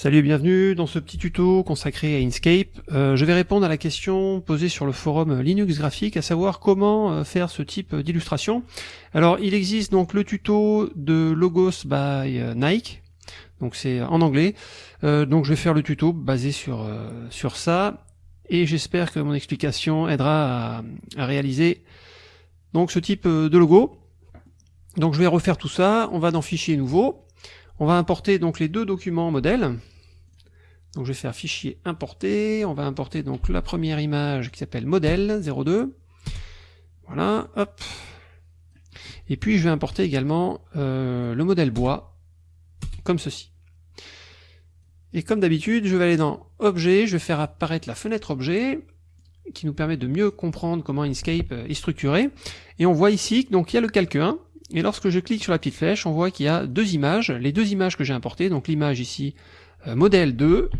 Salut et bienvenue dans ce petit tuto consacré à Inkscape. Euh, je vais répondre à la question posée sur le forum Linux Graphique, à savoir comment euh, faire ce type d'illustration. Alors il existe donc le tuto de Logos by euh, Nike, donc c'est en anglais. donc je vais faire le tuto basé sur, sur ça, et j'espère que mon explication aidera à, à, réaliser donc ce type de logo. Donc je vais refaire tout ça, on va dans Fichier nouveau, on va importer donc les deux documents modèles. Donc je vais faire fichier importer, on va importer donc la première image qui s'appelle modèle 02. Voilà, hop. Et puis je vais importer également euh, le modèle bois, comme ceci. Et comme d'habitude, je vais aller dans Objet, je vais faire apparaître la fenêtre Objet, qui nous permet de mieux comprendre comment Inkscape est structuré. Et on voit ici, donc il y a le calque 1, et lorsque je clique sur la petite flèche, on voit qu'il y a deux images, les deux images que j'ai importées, donc l'image ici euh, modèle 2,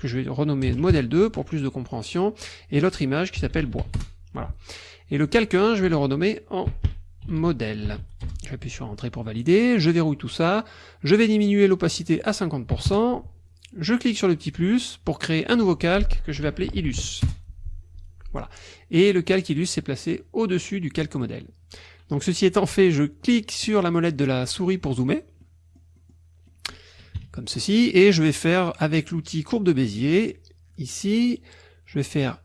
que je vais renommer modèle 2 pour plus de compréhension, et l'autre image qui s'appelle bois. Voilà. Et le calque 1, je vais le renommer en modèle. J'appuie sur entrée pour valider, je verrouille tout ça, je vais diminuer l'opacité à 50%, je clique sur le petit plus pour créer un nouveau calque que je vais appeler Illus. Voilà. Et le calque Illus est placé au-dessus du calque modèle. Donc ceci étant fait, je clique sur la molette de la souris pour zoomer, comme ceci, et je vais faire avec l'outil courbe de Bézier, ici, je vais faire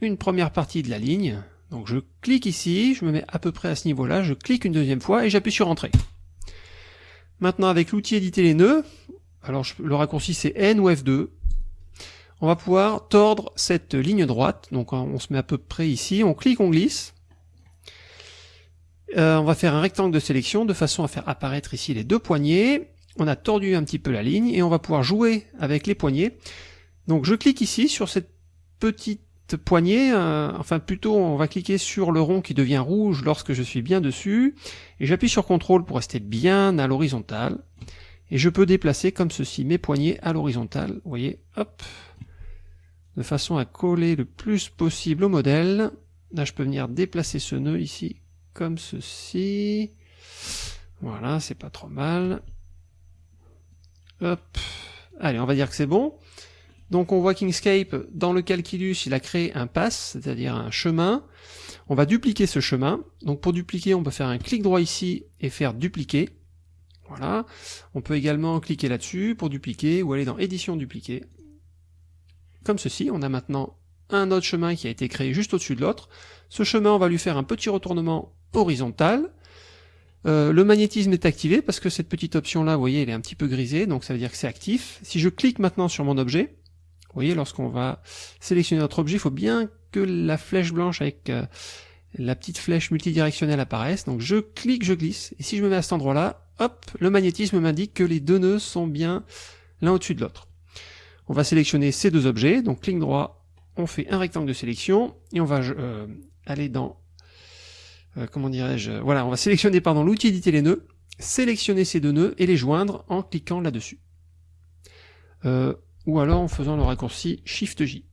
une première partie de la ligne, donc je clique ici, je me mets à peu près à ce niveau-là, je clique une deuxième fois et j'appuie sur Entrée. Maintenant avec l'outil éditer les nœuds, alors le raccourci c'est N ou F2, on va pouvoir tordre cette ligne droite, donc on se met à peu près ici, on clique, on glisse, euh, on va faire un rectangle de sélection de façon à faire apparaître ici les deux poignées. On a tordu un petit peu la ligne et on va pouvoir jouer avec les poignées. Donc je clique ici sur cette petite poignée, euh, enfin plutôt on va cliquer sur le rond qui devient rouge lorsque je suis bien dessus, et j'appuie sur CTRL pour rester bien à l'horizontale, et je peux déplacer comme ceci mes poignées à l'horizontale, vous voyez, hop, de façon à coller le plus possible au modèle. Là je peux venir déplacer ce nœud ici comme ceci. Voilà, c'est pas trop mal. Hop. Allez, on va dire que c'est bon. Donc on voit qu'Inkscape, dans le calculus, il a créé un pass, c'est-à-dire un chemin. On va dupliquer ce chemin. Donc pour dupliquer, on peut faire un clic droit ici et faire dupliquer. Voilà. On peut également cliquer là-dessus pour dupliquer ou aller dans édition dupliquer. Comme ceci, on a maintenant un autre chemin qui a été créé juste au-dessus de l'autre. Ce chemin, on va lui faire un petit retournement horizontale. Euh, le magnétisme est activé parce que cette petite option là, vous voyez, elle est un petit peu grisée, donc ça veut dire que c'est actif. Si je clique maintenant sur mon objet, vous voyez, lorsqu'on va sélectionner notre objet, il faut bien que la flèche blanche avec euh, la petite flèche multidirectionnelle apparaisse. Donc je clique, je glisse, et si je me mets à cet endroit-là, hop, le magnétisme m'indique que les deux nœuds sont bien l'un au-dessus de l'autre. On va sélectionner ces deux objets, donc clic droit, on fait un rectangle de sélection, et on va euh, aller dans euh, comment dirais-je, voilà, on va sélectionner pardon l'outil éditer les nœuds, sélectionner ces deux nœuds et les joindre en cliquant là-dessus. Euh, ou alors en faisant le raccourci Shift J.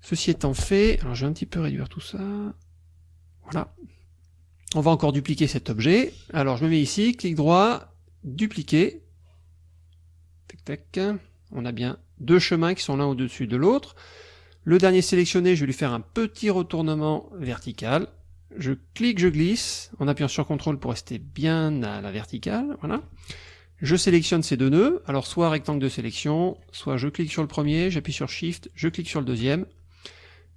Ceci étant fait, alors je vais un petit peu réduire tout ça. Voilà. On va encore dupliquer cet objet. Alors je me mets ici, clic droit, dupliquer. Tac tac. On a bien deux chemins qui sont l'un au-dessus de l'autre. Le dernier sélectionné, je vais lui faire un petit retournement vertical. Je clique, je glisse, en appuyant sur CTRL pour rester bien à la verticale, voilà. Je sélectionne ces deux nœuds, alors soit rectangle de sélection, soit je clique sur le premier, j'appuie sur Shift, je clique sur le deuxième,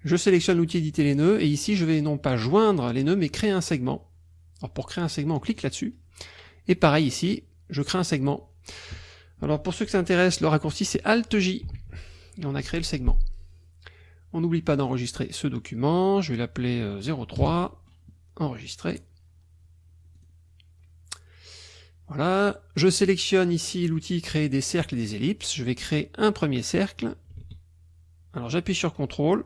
je sélectionne l'outil éditer les nœuds, et ici je vais non pas joindre les nœuds, mais créer un segment. Alors pour créer un segment, on clique là-dessus, et pareil ici, je crée un segment. Alors pour ceux que ça intéresse, le raccourci c'est Alt-J, et on a créé le segment. On n'oublie pas d'enregistrer ce document, je vais l'appeler 03, euh, enregistrer. Voilà, je sélectionne ici l'outil créer des cercles et des ellipses, je vais créer un premier cercle. Alors j'appuie sur CTRL,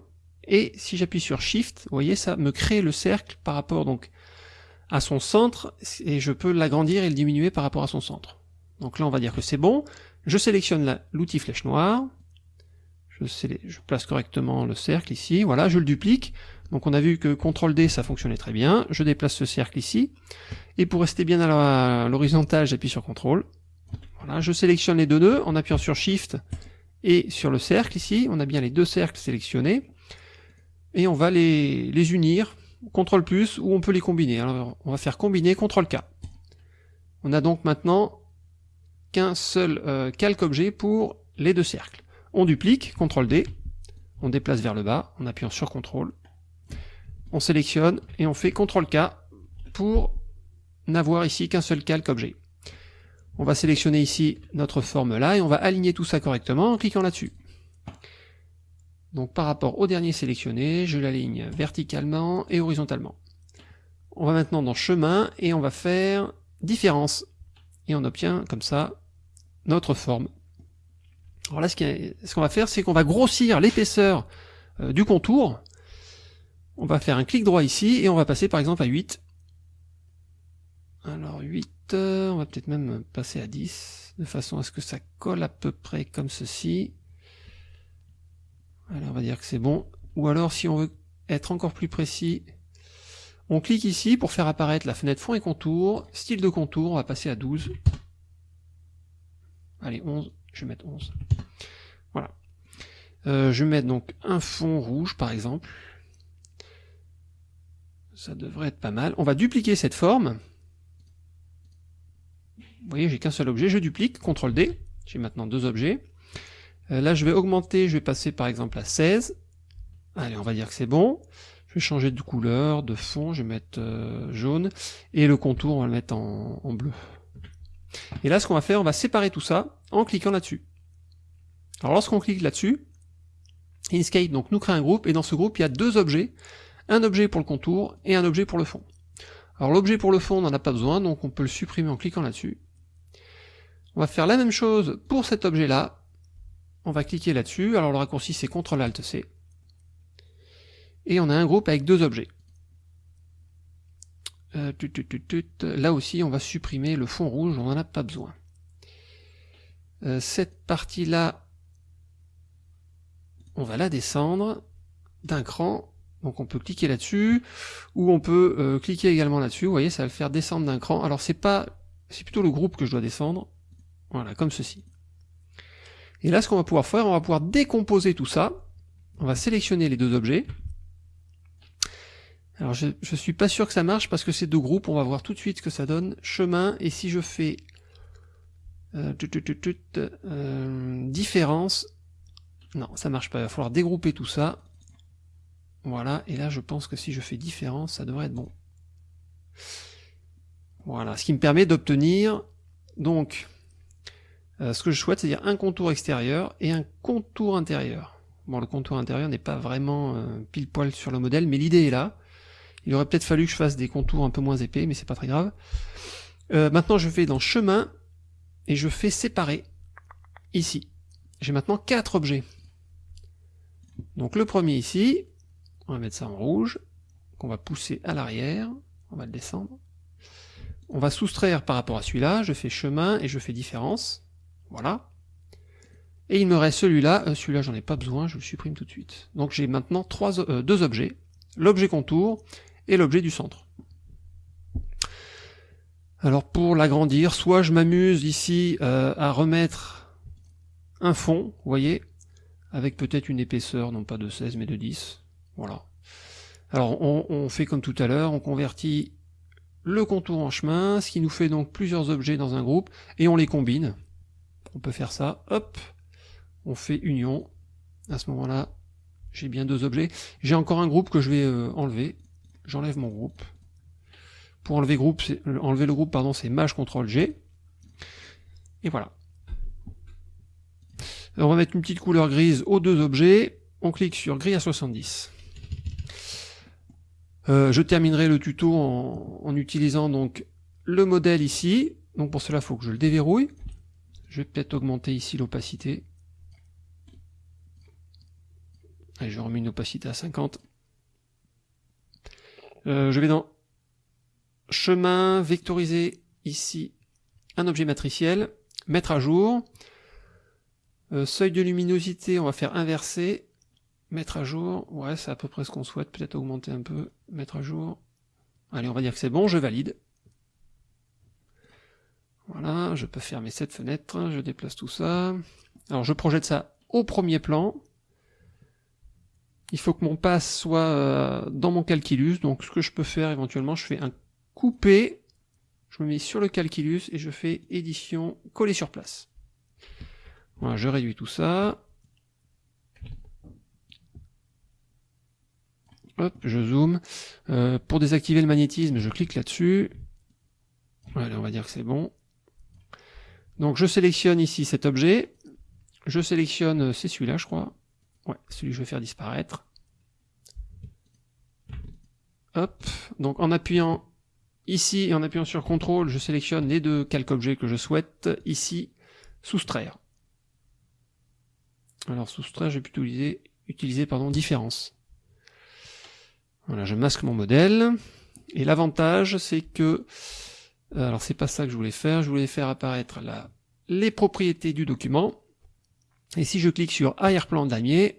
et si j'appuie sur SHIFT, vous voyez, ça me crée le cercle par rapport donc à son centre, et je peux l'agrandir et le diminuer par rapport à son centre. Donc là on va dire que c'est bon, je sélectionne l'outil flèche noire, je, place correctement le cercle ici, voilà, je le duplique, donc on a vu que CTRL D ça fonctionnait très bien, je déplace ce cercle ici, et pour rester bien à l'horizontale j'appuie sur CTRL, Voilà, je sélectionne les deux nœuds en appuyant sur Shift et sur le cercle ici. On a bien les deux cercles sélectionnés. Et on va les, les unir, CTRL plus, ou on peut les combiner. Alors on va faire combiner, CTRL K. On a donc maintenant qu'un seul euh, calque objet pour les deux cercles. On duplique, CTRL D, on déplace vers le bas en appuyant sur CTRL. On sélectionne et on fait CTRL K pour n'avoir ici qu'un seul calque objet. On va sélectionner ici notre forme là et on va aligner tout ça correctement en cliquant là-dessus. Donc par rapport au dernier sélectionné, je l'aligne verticalement et horizontalement. On va maintenant dans chemin et on va faire différence. Et on obtient comme ça notre forme. Alors là, ce qu'on va faire, c'est qu'on va grossir l'épaisseur euh, du contour. On va faire un clic droit ici et on va passer par exemple à 8. Alors 8, euh, on va peut-être même passer à 10, de façon à ce que ça colle à peu près comme ceci. Alors on va dire que c'est bon. Ou alors si on veut être encore plus précis, on clique ici pour faire apparaître la fenêtre fond et contour, style de contour, on va passer à 12. Allez, 11, je vais mettre 11. Voilà. Euh, je vais mettre donc un fond rouge par exemple. Ça devrait être pas mal. On va dupliquer cette forme. Vous voyez, j'ai qu'un seul objet, je duplique, CTRL D, j'ai maintenant deux objets. Euh, là, je vais augmenter, je vais passer par exemple à 16. Allez, on va dire que c'est bon. Je vais changer de couleur, de fond, je vais mettre euh, jaune. Et le contour, on va le mettre en bleu. Et là, ce qu'on va faire, on va séparer tout ça en cliquant là-dessus. Alors lorsqu'on clique là-dessus, Inkscape donc nous crée un groupe, et dans ce groupe, il y a deux objets, un objet pour le contour et un objet pour le fond. Alors l'objet pour le fond, on n'en a pas besoin, donc on peut le supprimer en cliquant là-dessus. On va faire la même chose pour cet objet-là. On va cliquer là-dessus, alors le raccourci c'est CTRL-ALT-C. Et on a un groupe avec deux objets. Euh, là aussi, on va supprimer le fond rouge, on n'en a pas besoin. Euh, cette partie-là, on va la descendre d'un cran. Donc on peut cliquer là-dessus, ou on peut euh, cliquer également là-dessus. Vous voyez, ça va le faire descendre d'un cran. Alors c'est pas, c'est plutôt le groupe que je dois descendre. Voilà, comme ceci. Et là, ce qu'on va pouvoir faire, on va pouvoir décomposer tout ça. On va sélectionner les deux objets. Alors je, je suis pas sûr que ça marche parce que c'est deux groupes, on va voir tout de suite ce que ça donne. Chemin, et si je fais euh, euh, différence, non ça marche pas, il va falloir dégrouper tout ça. Voilà, et là je pense que si je fais différence, ça devrait être bon. Voilà, ce qui me permet d'obtenir donc euh, ce que je souhaite, c'est-à-dire un contour extérieur et un contour intérieur. Bon, le contour intérieur n'est pas vraiment pile poil sur le modèle, mais l'idée est là. Il aurait peut-être fallu que je fasse des contours un peu moins épais, mais c'est pas très grave. Euh, maintenant, je vais dans chemin et je fais séparer ici. J'ai maintenant quatre objets. Donc le premier ici, on va mettre ça en rouge, qu'on va pousser à l'arrière, on va le descendre. On va soustraire par rapport à celui-là, je fais chemin et je fais différence. Voilà. Et il me reste celui-là, euh, celui-là j'en ai pas besoin, je le supprime tout de suite. Donc j'ai maintenant trois, euh, deux objets, l'objet contour et l'objet du centre. Alors pour l'agrandir, soit je m'amuse ici euh, à remettre un fond, vous voyez, avec peut-être une épaisseur, non pas de 16 mais de 10, voilà. Alors on, fait comme tout à l'heure, on convertit le contour en chemin, ce qui nous fait donc plusieurs objets dans un groupe, et on les combine. On peut faire ça, hop, on fait union, à ce moment-là, j'ai bien deux objets. J'ai encore un groupe que je vais euh, enlever, j'enlève mon groupe. Pour enlever, euh, le groupe, pardon, c'est Maj CTRL G. Et voilà. on va mettre une petite couleur grise aux deux objets. On clique sur gris à 70. Euh, je terminerai le tuto en, utilisant donc le modèle ici. Donc pour cela, il faut que je le déverrouille. Je vais peut-être augmenter ici l'opacité. Allez, je remets une opacité à 50. Euh, je vais dans chemin, vectoriser ici un objet matriciel, mettre à jour. Euh, seuil de luminosité, on va faire inverser, mettre à jour. Ouais, c'est à peu près ce qu'on souhaite, peut-être augmenter un peu, mettre à jour. Allez, on va dire que c'est bon, je valide. Voilà, je peux fermer cette fenêtre, je déplace tout ça. Alors je projette ça au premier plan. Il faut que mon passe soit euh, dans mon calculus, donc ce que je peux faire éventuellement, je fais un coupé, je me mets sur le calculus et je fais édition coller sur place. Voilà, je réduis tout ça. Hop, je zoome. Euh, pour désactiver le magnétisme, je clique là-dessus. Voilà, on va dire que c'est bon. Donc je sélectionne ici cet objet. Je sélectionne, euh, c'est celui-là je crois. Ouais, celui que je vais faire disparaître. Hop, donc en appuyant ici et en appuyant sur CTRL, je sélectionne les deux calques-objets que je souhaite. Ici, soustraire. Alors soustraire, je vais plutôt utiliser, utiliser pardon, différence. Voilà, je masque mon modèle. Et l'avantage, c'est que... Euh, alors c'est pas ça que je voulais faire, je voulais faire apparaître là les propriétés du document. Et si je clique sur arrière-plan damier,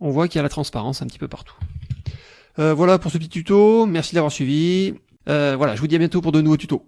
on voit qu'il y a la transparence un petit peu partout. Euh, voilà pour ce petit tuto, merci d'avoir suivi. Euh, voilà, je vous dis à bientôt pour de nouveaux tutos.